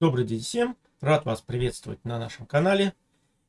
Добрый день всем! Рад вас приветствовать на нашем канале.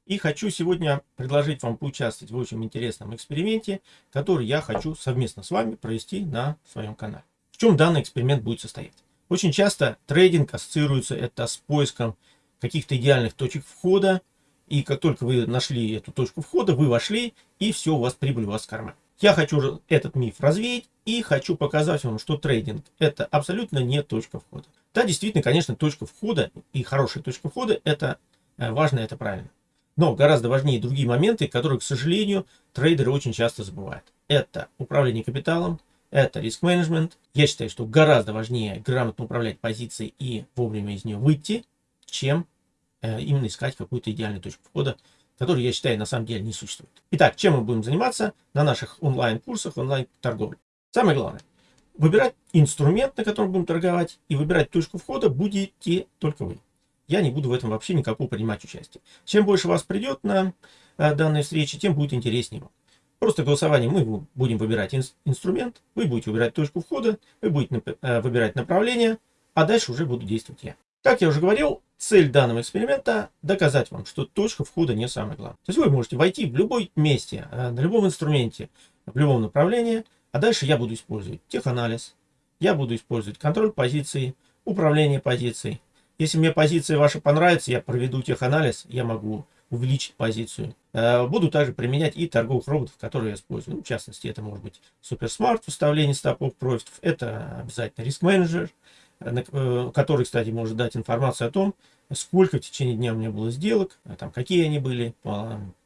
И хочу сегодня предложить вам поучаствовать в очень интересном эксперименте, который я хочу совместно с вами провести на своем канале. В чем данный эксперимент будет состоять? Очень часто трейдинг ассоциируется это с поиском каких-то идеальных точек входа. И как только вы нашли эту точку входа, вы вошли, и все, у вас прибыль у вас в кармане. Я хочу этот миф развеять и хочу показать вам, что трейдинг это абсолютно не точка входа. Да, действительно, конечно, точка входа и хорошая точка входа это э, важно, это правильно. Но гораздо важнее другие моменты, которые, к сожалению, трейдеры очень часто забывают. Это управление капиталом, это риск-менеджмент. Я считаю, что гораздо важнее грамотно управлять позицией и вовремя из нее выйти, чем э, именно искать какую-то идеальную точку входа который, я считаю, на самом деле не существует. Итак, чем мы будем заниматься на наших онлайн-курсах, онлайн-торговле? Самое главное, выбирать инструмент, на котором будем торговать, и выбирать точку входа будете только вы. Я не буду в этом вообще никакого принимать участие. Чем больше вас придет на а, данные встречи, тем будет интереснее вам. Просто голосование мы будем выбирать ин инструмент, вы будете выбирать точку входа, вы будете э, выбирать направление, а дальше уже буду действовать я. Как я уже говорил, цель данного эксперимента доказать вам, что точка входа не самое главное. То есть вы можете войти в любой месте, э, на любом инструменте, в любом направлении, а дальше я буду использовать теханализ, я буду использовать контроль позиции, управление позицией. Если мне позиция ваша понравится, я проведу теханализ, я могу увеличить позицию. Э, буду также применять и торговых роботов, которые я использую. Ну, в частности, это может быть суперсмарт, выставление стопов профитов, это обязательно риск-менеджер, который, кстати, может дать информацию о том, сколько в течение дня у меня было сделок, а там, какие они были,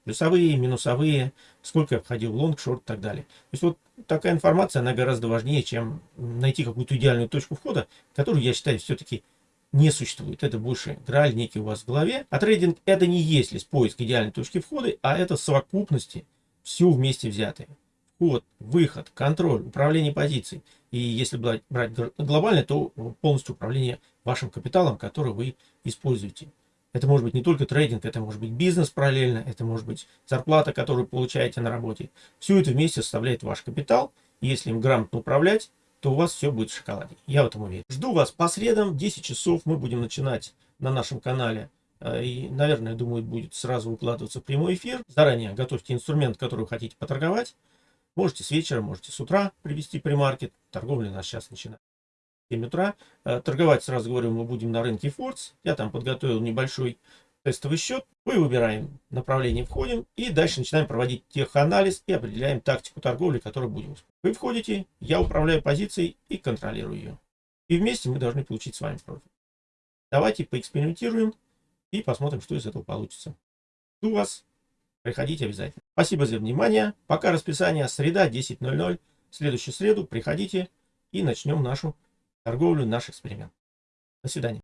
плюсовые, минусовые, сколько я входил в лонг, шорт и так далее. То есть вот такая информация, она гораздо важнее, чем найти какую-то идеальную точку входа, которую, я считаю, все-таки не существует. Это больше граль некий у вас в голове. А трейдинг это не есть лишь поиск идеальной точки входа, а это совокупности все вместе взятые вход, выход, контроль, управление позицией. И если брать, глобально, то полностью управление вашим капиталом, который вы используете. Это может быть не только трейдинг, это может быть бизнес параллельно, это может быть зарплата, которую получаете на работе. Все это вместе составляет ваш капитал. Если им грамотно управлять, то у вас все будет в шоколаде. Я в этом уверен. Жду вас по средам в 10 часов. Мы будем начинать на нашем канале. Э, и, наверное, думаю, будет сразу укладываться прямой эфир. Заранее готовьте инструмент, который вы хотите поторговать. Можете с вечера, можете с утра привести примаркет. Торговля у нас сейчас начинает в 7 утра. Э, торговать, сразу говорю, мы будем на рынке Фордс. Я там подготовил небольшой тестовый счет. Мы выбираем направление, входим и дальше начинаем проводить теханализ и определяем тактику торговли, которую будем использовать. Вы входите, я управляю позицией и контролирую ее. И вместе мы должны получить с вами профит. Давайте поэкспериментируем и посмотрим, что из этого получится. Жду вас. Приходите обязательно. Спасибо за внимание. Пока расписание среда 10.00. В следующую среду приходите и начнем нашу торговлю, наш эксперимент. До свидания.